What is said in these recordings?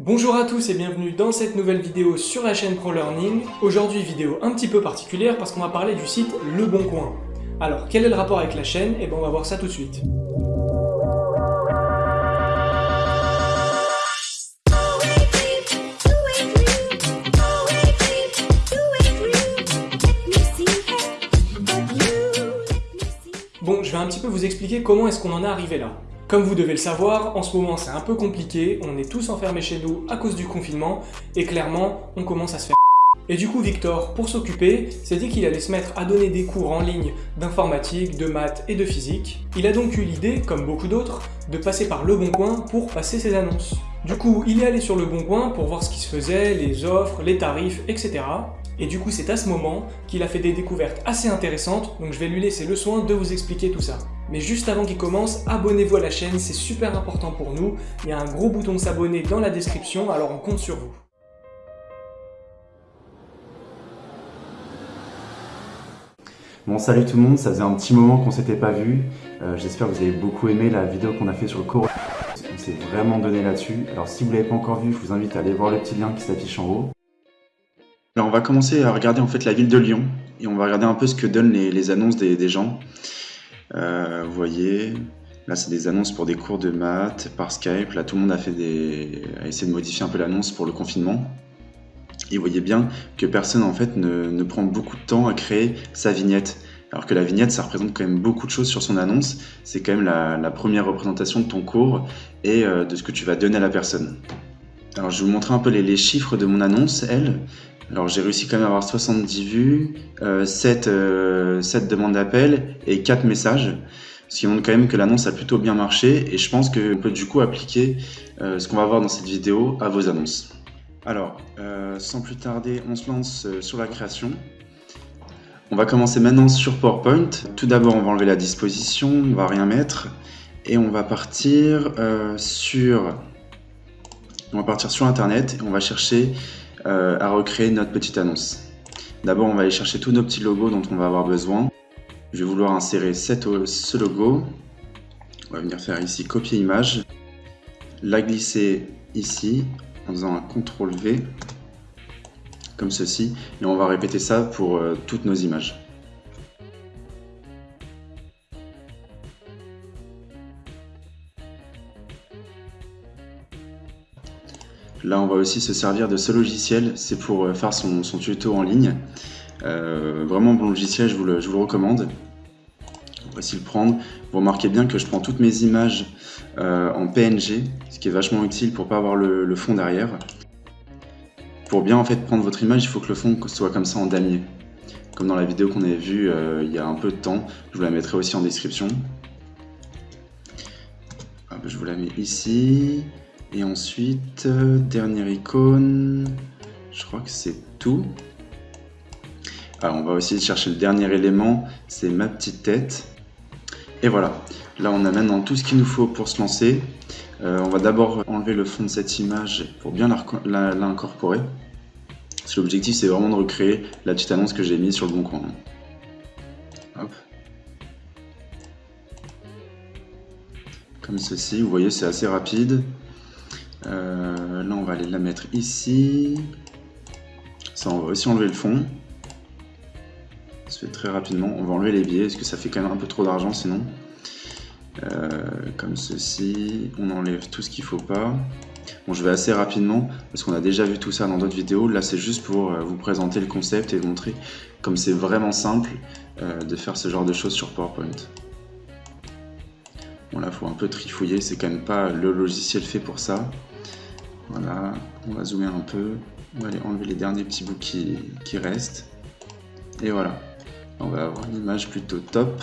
Bonjour à tous et bienvenue dans cette nouvelle vidéo sur la chaîne ProLearning. Aujourd'hui vidéo un petit peu particulière parce qu'on va parler du site Le Bon Coin. Alors quel est le rapport avec la chaîne? Eh bien on va voir ça tout de suite. Bon, je vais un petit peu vous expliquer comment est-ce qu'on en est arrivé là. Comme vous devez le savoir, en ce moment c'est un peu compliqué, on est tous enfermés chez nous à cause du confinement, et clairement, on commence à se faire et du coup, Victor, pour s'occuper, s'est dit qu'il allait se mettre à donner des cours en ligne d'informatique, de maths et de physique. Il a donc eu l'idée, comme beaucoup d'autres, de passer par Le Bon Coin pour passer ses annonces. Du coup, il est allé sur Le Bon Coin pour voir ce qui se faisait, les offres, les tarifs, etc. Et du coup, c'est à ce moment qu'il a fait des découvertes assez intéressantes, donc je vais lui laisser le soin de vous expliquer tout ça. Mais juste avant qu'il commence, abonnez-vous à la chaîne, c'est super important pour nous. Il y a un gros bouton s'abonner dans la description, alors on compte sur vous. Bon salut tout le monde, ça faisait un petit moment qu'on s'était pas vu. Euh, j'espère que vous avez beaucoup aimé la vidéo qu'on a fait sur le cours. On s'est vraiment donné là-dessus. Alors si vous l'avez pas encore vu, je vous invite à aller voir le petit lien qui s'affiche en haut. Alors on va commencer à regarder en fait la ville de Lyon et on va regarder un peu ce que donnent les, annonces des, gens. Euh, vous voyez, là c'est des annonces pour des cours de maths par Skype. Là tout le monde a fait des, a essayé de modifier un peu l'annonce pour le confinement. Et vous voyez bien que personne en fait ne, prend beaucoup de temps à créer sa vignette. Alors que la vignette, ça représente quand même beaucoup de choses sur son annonce. C'est quand même la, première représentation de ton cours et euh, de ce que tu vas donner à la personne. Alors je vais vous montrer un peu les, les chiffres de mon annonce, elle. Alors j'ai réussi quand même à avoir 70 vues, 7, euh, euh, demandes d'appel et 4 messages. Ce qui montre quand même que l'annonce a plutôt bien marché et je pense qu'on peut du coup appliquer euh, ce qu'on va voir dans cette vidéo à vos annonces. Alors, sans plus tarder, on se lance sur la création. On va commencer maintenant sur PowerPoint. Tout d'abord, on va enlever la disposition, on va rien mettre et on va partir sur on va partir sur internet et on va chercher euh, à recréer notre petite annonce. D'abord, on va aller chercher tous nos petits logos dont on va avoir besoin. Je vais vouloir insérer ce logo. On va venir faire ici copier image. La glisser ici en faisant un CTRL V comme ceci. Et on va répéter ça pour euh, toutes nos images. Là, on va aussi se servir de ce logiciel, c'est pour euh, faire son, tuto en ligne. Euh, vraiment bon logiciel, je vous le, recommande. On va de le prendre. Vous remarquez bien que je prends toutes mes images euh, en PNG, ce qui est vachement utile pour pas avoir le, fond derrière. Pour bien en fait prendre votre image, il faut que le fond soit comme ça en damier. Comme dans la vidéo qu'on avait vue il y a un peu de temps, je vous la mettrai aussi en description. je vous la mets ici. Et ensuite, euh, dernière icône, je crois que c'est tout. On va aussi chercher le dernier élément, c'est ma petite tête. Et voilà, là on a maintenant tout ce qu'il nous faut pour se lancer. Euh, on va d'abord enlever le fond de cette image pour bien l'incorporer. Parce que l'objectif c'est vraiment de recréer la petite annonce que j'ai mise sur le bon coin. Comme ceci, vous voyez c'est assez rapide. Euh, là, on va aller la mettre ici. Ça, on va aussi enlever le fond. Ça se fait très rapidement. On va enlever les biais, parce que ça fait quand même un peu trop d'argent sinon. Euh, comme ceci. On enlève tout ce qu'il faut pas. Bon, je vais assez rapidement, parce qu'on a déjà vu tout ça dans d'autres vidéos. Là, c'est juste pour euh, vous présenter le concept et montrer comme c'est vraiment simple de faire ce genre de choses sur PowerPoint. Bon là, faut un peu trifouiller, c'est quand même pas le logiciel fait pour ça. Voilà, on va zoomer un peu. On va aller enlever les derniers petits bouts qui, restent. Et voilà, on va avoir une image plutôt top,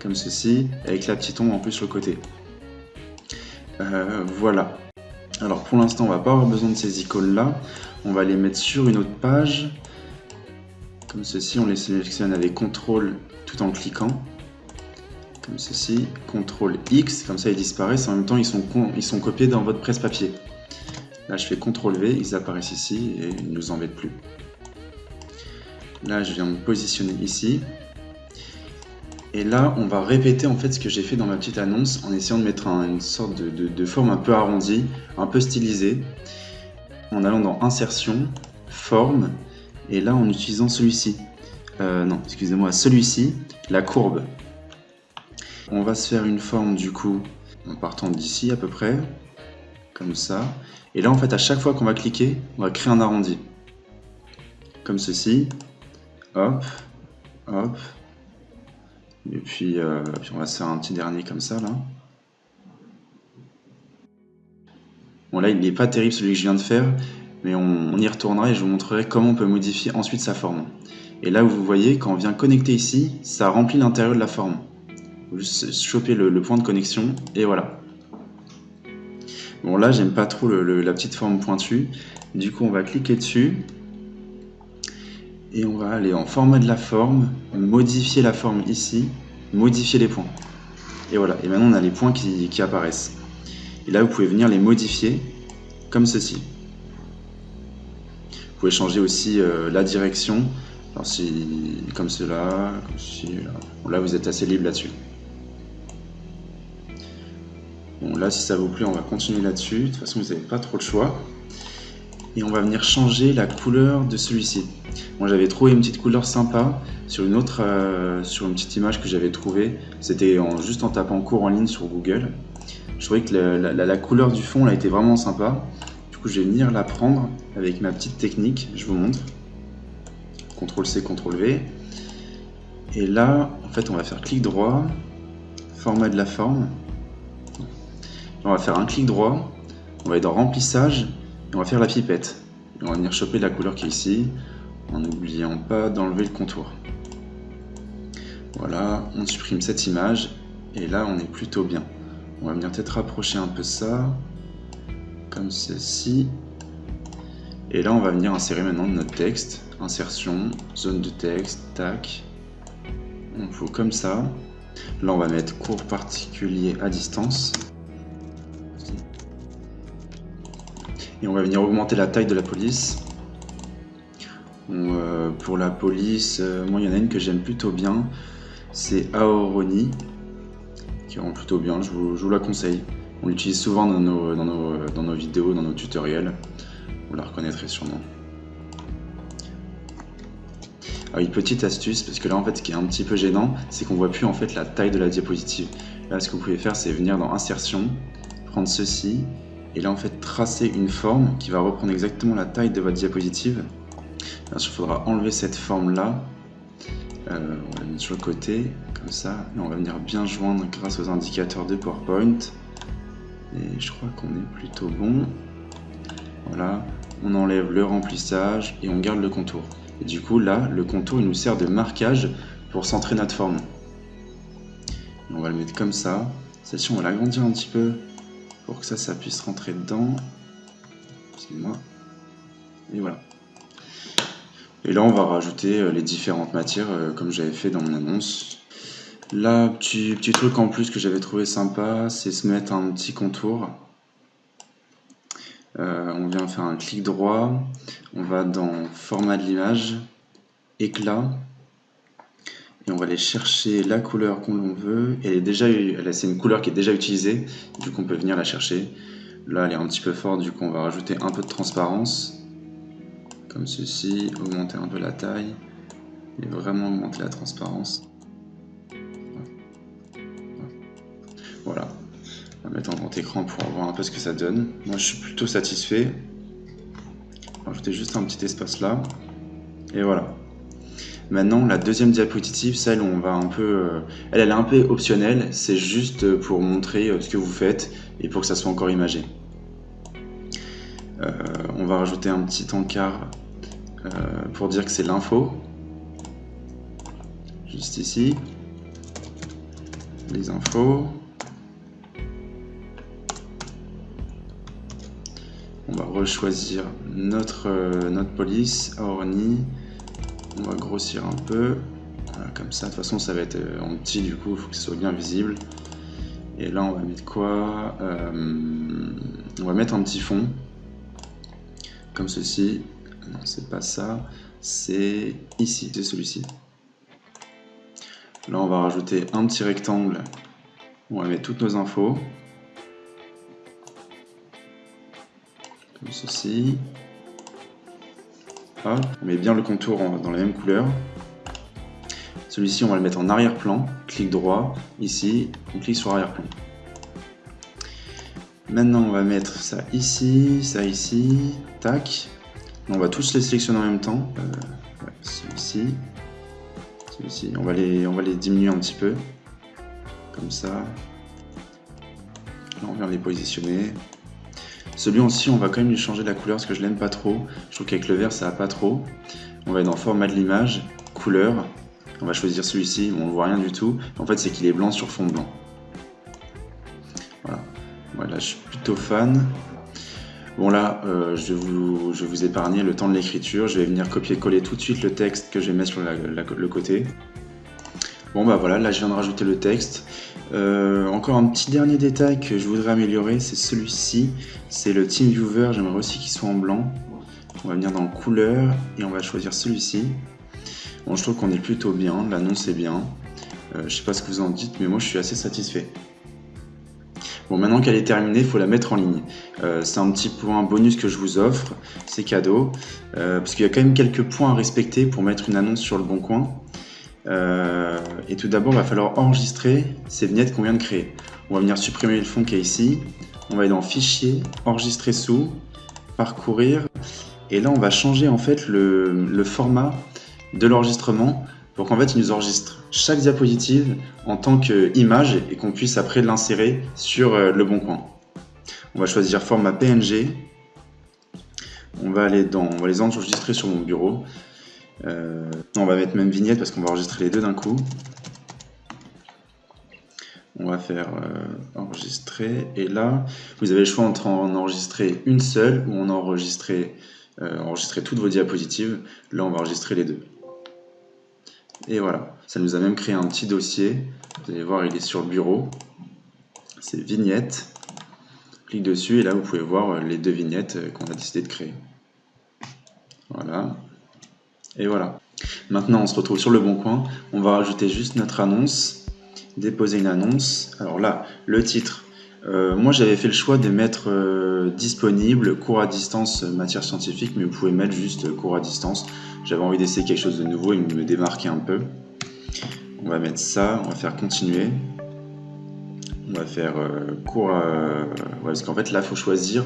comme ceci, avec la petite ombre en plus sur le côté. Euh, voilà. Alors pour l'instant, on va pas avoir besoin de ces icônes-là. On va les mettre sur une autre page. Comme ceci, on les sélectionne avec CTRL tout en cliquant comme ceci, CTRL X, comme ça ils disparaissent, en même temps ils sont, ils sont copiés dans votre presse-papier. Là je fais CTRL V, ils apparaissent ici et ils ne nous embêtent plus. Là je viens me positionner ici. Et là on va répéter en fait ce que j'ai fait dans ma petite annonce en essayant de mettre une sorte de, forme un peu arrondie, un peu stylisée. en allant dans Insertion, Forme, et là en utilisant celui-ci. Euh, non, excusez-moi, celui-ci, la courbe. On va se faire une forme du coup en partant d'ici à peu près, comme ça. Et là en fait à chaque fois qu'on va cliquer, on va créer un arrondi. Comme ceci. Hop, hop. Et puis, euh, puis on va se faire un petit dernier comme ça là. Bon là il n'est pas terrible celui que je viens de faire, mais on, y retournera et je vous montrerai comment on peut modifier ensuite sa forme. Et là vous voyez, quand on vient connecter ici, ça remplit l'intérieur de la forme. Juste choper le, point de connexion et voilà. Bon là j'aime pas trop la petite forme pointue, du coup on va cliquer dessus et on va aller en format de la forme, modifier la forme ici, modifier les points. Et voilà, et maintenant on a les points qui apparaissent. Et là, vous pouvez venir les modifier comme ceci. Vous pouvez changer aussi euh, la direction. Alors si, comme cela, comme ceci, là, vous êtes assez libre là-dessus. Là, si ça vous plaît, on va continuer là-dessus. De toute façon, vous n'avez pas trop de choix. Et on va venir changer la couleur de celui-ci. Moi, j'avais trouvé une petite couleur sympa sur une autre, euh, sur une petite image que j'avais trouvée. C'était juste en tapant cours en ligne sur Google. Je trouvais que la, couleur du fond a été vraiment sympa. Du coup, je vais venir la prendre avec ma petite technique. Je vous montre. CTRL-C, CTRL-V. Et là, en fait, on va faire clic droit, format de la forme. On va faire un clic droit, on va aller dans remplissage, et on va faire la pipette. on va venir choper la couleur qui est ici, en n'oubliant pas d'enlever le contour. Voilà, on supprime cette image, et là on est plutôt bien. On va venir peut-être rapprocher un peu ça, comme ceci. Et là, on va venir insérer maintenant notre texte. Insertion, zone de texte, tac. On fout comme ça. Là, on va mettre cours particulier à distance. Et on va venir augmenter la taille de la police. Euh, pour la police, euh, moi, il y en a une que j'aime plutôt bien. C'est Aoroni plutôt bien, je vous, la conseille. On l'utilise souvent dans nos, vidéos, dans nos tutoriels. Vous la reconnaîtrez sûrement. Ah oui, petite astuce, parce que là en fait ce qui est un petit peu gênant, c'est qu'on voit plus en fait la taille de la diapositive. Là ce que vous pouvez faire c'est venir dans insertion, prendre ceci, et là en fait tracer une forme qui va reprendre exactement la taille de votre diapositive. Il faudra enlever cette forme là, euh, on va la mettre sur le côté, ça. Et on va venir bien joindre grâce aux indicateurs de PowerPoint. Et je crois qu'on est plutôt bon. Voilà, on enlève le remplissage et on garde le contour. Et du coup, là, le contour, il nous sert de marquage pour centrer notre forme. on va le mettre comme ça. Celle-ci, on va l'agrandir un petit peu pour que ça, ça puisse rentrer dedans. Excusez-moi. Et voilà. Et là, on va rajouter euh, les différentes matières euh, comme j'avais fait dans mon annonce. Là, petit, petit truc en plus que j'avais trouvé sympa, c'est se mettre un petit contour. Euh, on vient faire un clic droit, on va dans format de l'image, éclat, et on va aller chercher la couleur qu'on veut. Et déjà, c'est une couleur qui est déjà utilisée, du coup on peut venir la chercher. Là, elle est un petit peu forte, du coup on va rajouter un peu de transparence, comme ceci, augmenter un peu la taille, et vraiment augmenter la transparence. Voilà. On va mettre en grand écran pour voir un peu ce que ça donne. Moi, je suis plutôt satisfait. Rajouter juste un petit espace là. Et voilà. Maintenant, la deuxième diapositive, celle où on va un peu... Euh, elle, est un peu optionnelle. C'est juste pour montrer euh, ce que vous faites et pour que ça soit encore imagé. Euh, on va rajouter un petit encart pour dire que c'est l'info. Juste ici. Les infos. On va rechoisir notre, euh, notre police, Orni. On va grossir un peu. comme ça, de toute façon, ça va être euh, en petit, du coup, il faut que ce soit bien visible. Et là, on va mettre quoi? Euh, On va mettre un petit fond. Comme ceci. Non, c'est pas ça. C'est ici, c'est celui-ci. Là, on va rajouter un petit rectangle. On va mettre toutes nos infos. comme ceci. On met bien le contour dans la même couleur. Celui-ci, on va le mettre en arrière-plan. Clic droit, ici, on clique sur arrière-plan. Maintenant, on va mettre ça ici, ça ici, tac. On va tous les sélectionner en même temps. Euh, celui-ci, celui-ci. On, va les, on va les diminuer un petit peu. Comme ça. Là, on vient les positionner. Celui-ci, on va quand même lui changer la couleur parce que je l'aime pas trop. Je trouve qu'avec le vert, ça va pas trop. On va être dans format de l'image, couleur. On va choisir celui-ci, on ne voit rien du tout. En fait, c'est qu'il est blanc sur fond blanc. Voilà. Voilà, je suis plutôt fan. Bon là, euh, je, vais vous épargner le temps de l'écriture. Je vais venir copier-coller tout de suite le texte que je vais mettre sur le côté. Bon bah voilà, là je viens de rajouter le texte. Euh, encore un petit dernier détail que je voudrais améliorer, c'est celui-ci. C'est le Team Viewer, j'aimerais aussi qu'il soit en blanc. On va venir dans couleur et on va choisir celui-ci. Bon, je trouve qu'on est plutôt bien, l'annonce est bien. Euh, je sais pas ce que vous en dites, mais moi je suis assez satisfait. Bon, maintenant qu'elle est terminée, il faut la mettre en ligne. Euh, c'est un petit point bonus que je vous offre, c'est cadeau, parce qu'il y a quand même quelques points à respecter pour mettre une annonce sur le bon coin. Euh, et tout d'abord, il va falloir enregistrer ces vignettes qu'on vient de créer. On va venir supprimer le fond qui est ici. On va aller dans Fichier, Enregistrer sous, Parcourir. Et là, on va changer en fait le format de l'enregistrement pour qu'en fait il nous enregistre chaque diapositive en tant qu'image et qu'on puisse après l'insérer sur euh, le bon coin. On va choisir format PNG. On va aller dans, on va les enregistrer sur mon bureau. Euh, on va mettre même vignette parce qu'on va enregistrer les deux d'un coup. On va faire euh, enregistrer et là vous avez le choix entre en enregistrer une seule ou en enregistrer, enregistrer toutes vos diapositives. Là on va enregistrer les deux. Et voilà, ça nous a même créé un petit dossier. Vous allez voir, il est sur le bureau. C'est vignette. Clique dessus et là, vous pouvez voir euh, les deux vignettes euh, qu'on a décidé de créer. Voilà. Et voilà. Maintenant, on se retrouve sur le bon coin. On va rajouter juste notre annonce. Déposer une annonce. Alors là, le titre. Euh, moi, j'avais fait le choix de mettre disponible, cours à distance, matière scientifique, mais vous pouvez mettre juste cours à distance. J'avais envie d'essayer quelque chose de nouveau et me démarquer un peu. On va mettre ça, on va faire continuer. On va faire euh, cours à... parce qu'en fait là, il faut choisir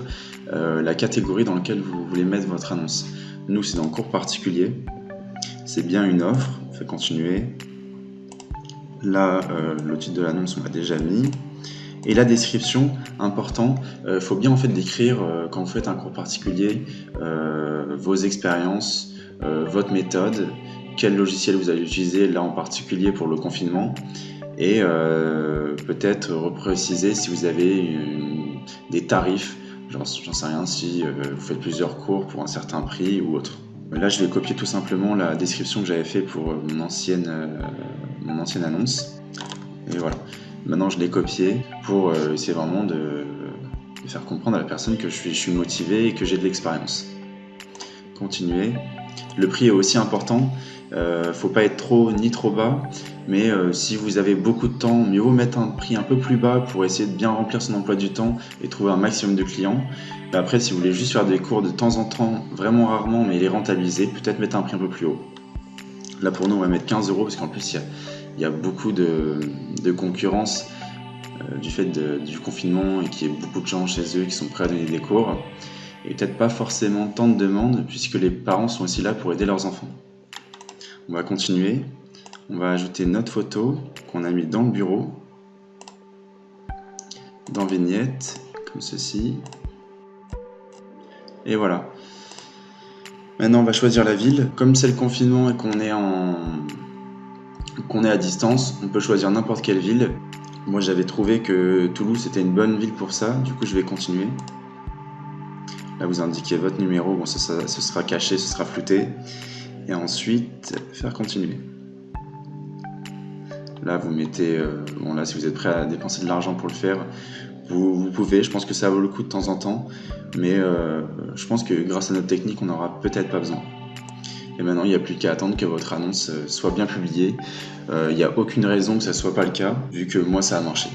euh, la catégorie dans laquelle vous voulez mettre votre annonce. Nous, c'est dans cours particulier. C'est bien une offre. On fait continuer. Là, euh, le titre de l'annonce, on l'a déjà mis. Et la description, important, il faut bien en fait décrire quand vous faites un cours particulier vos expériences, euh, votre méthode, quel logiciel vous allez utiliser là en particulier pour le confinement et euh, peut-être repréciser si vous avez des tarifs, j'en sais rien, si euh, vous faites plusieurs cours pour un certain prix ou autre. Là, je vais copier tout simplement la description que j'avais fait pour mon ancienne, mon ancienne annonce. Et voilà. Maintenant, je l'ai copié pour essayer vraiment de, faire comprendre à la personne que je suis, je suis motivé et que j'ai de l'expérience. Continuer. Le prix est aussi important. Euh, faut pas être trop ni trop bas, mais euh, si vous avez beaucoup de temps, mieux vaut mettre un prix un peu plus bas pour essayer de bien remplir son emploi du temps et trouver un maximum de clients. après, si vous voulez juste faire des cours de temps en temps, vraiment rarement, mais les rentabiliser, peut-être mettre un prix un peu plus haut. Là pour nous, on va mettre 15 euros parce qu'en plus, il y, a beaucoup de, concurrence euh, du fait du confinement et qu'il y a beaucoup de gens chez eux qui sont prêts à donner des cours et peut-être pas forcément tant de demandes puisque les parents sont aussi là pour aider leurs enfants. On va continuer. On va ajouter notre photo qu'on a mis dans le bureau, dans vignette, comme ceci. Et voilà. Maintenant, on va choisir la ville. Comme c'est le confinement et qu'on est en qu'on est à distance, on peut choisir n'importe quelle ville. Moi, j'avais trouvé que Toulouse était une bonne ville pour ça. Du coup, je vais continuer. Là, vous indiquez votre numéro, bon, ce sera caché, ce sera flouté. Et ensuite, faire continuer. Là, vous mettez, euh, bon là, si vous êtes prêt à dépenser de l'argent pour le faire, vous, pouvez, je pense que ça vaut le coup de temps en temps, mais euh, je pense que grâce à notre technique, on n'aura peut-être pas besoin. Et maintenant, il n'y a plus qu'à attendre que votre annonce euh, soit bien publiée. Il n'y a aucune raison que ça ne soit pas le cas, vu que moi, ça a marché.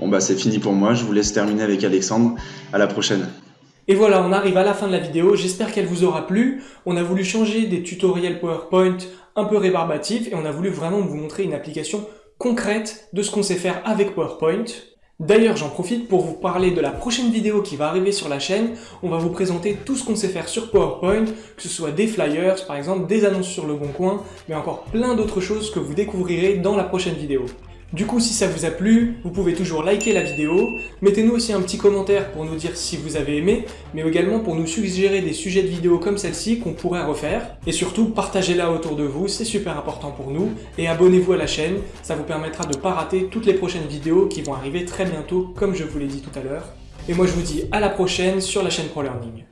Bon, bah c'est fini pour moi, je vous laisse terminer avec Alexandre. À la prochaine Et voilà, on arrive à la fin de la vidéo, j'espère qu'elle vous aura plu. On a voulu changer des tutoriels PowerPoint un peu rébarbatifs et on a voulu vraiment vous montrer une application concrète de ce qu'on sait faire avec PowerPoint. D'ailleurs, j'en profite pour vous parler de la prochaine vidéo qui va arriver sur la chaîne. On va vous présenter tout ce qu'on sait faire sur PowerPoint, que ce soit des flyers, par exemple, des annonces sur le bon coin, mais encore plein d'autres choses que vous découvrirez dans la prochaine vidéo. Du coup, si ça vous a plu, vous pouvez toujours liker la vidéo, mettez-nous aussi un petit commentaire pour nous dire si vous avez aimé, mais également pour nous suggérer des sujets de vidéos comme celle-ci qu'on pourrait refaire. Et surtout, partagez-la autour de vous, c'est super important pour nous. Et abonnez-vous à la chaîne, ça vous permettra de ne pas rater toutes les prochaines vidéos qui vont arriver très bientôt, comme je vous l'ai dit tout à l'heure. Et moi je vous dis à la prochaine sur la chaîne ProLearning.